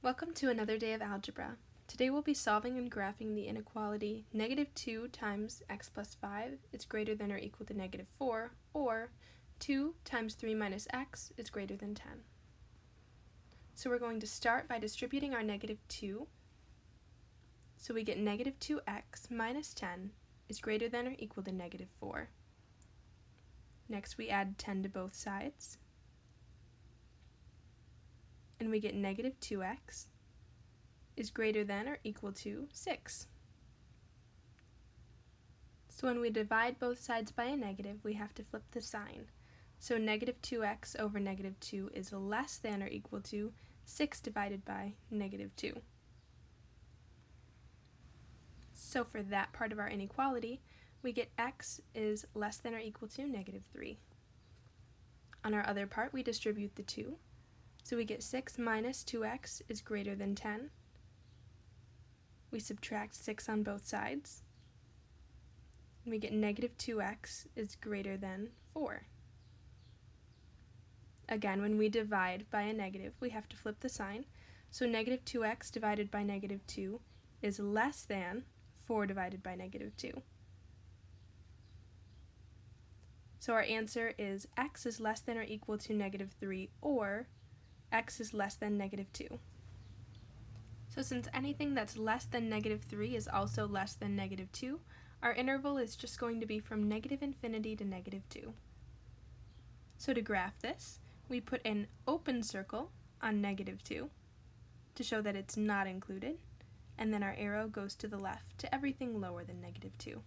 Welcome to another day of algebra. Today we'll be solving and graphing the inequality negative 2 times x plus 5 is greater than or equal to negative 4, or 2 times 3 minus x is greater than 10. So we're going to start by distributing our negative 2. So we get negative 2x minus 10 is greater than or equal to negative 4. Next we add 10 to both sides and we get negative 2x is greater than or equal to 6. So when we divide both sides by a negative, we have to flip the sign. So negative 2x over negative 2 is less than or equal to 6 divided by negative 2. So for that part of our inequality, we get x is less than or equal to negative 3. On our other part, we distribute the 2, so we get 6 minus 2x is greater than 10. We subtract 6 on both sides. We get negative 2x is greater than 4. Again, when we divide by a negative, we have to flip the sign. So negative 2x divided by negative 2 is less than 4 divided by negative 2. So our answer is x is less than or equal to negative 3 or x is less than negative 2. So since anything that's less than negative 3 is also less than negative 2, our interval is just going to be from negative infinity to negative 2. So to graph this, we put an open circle on negative 2 to show that it's not included, and then our arrow goes to the left to everything lower than negative 2.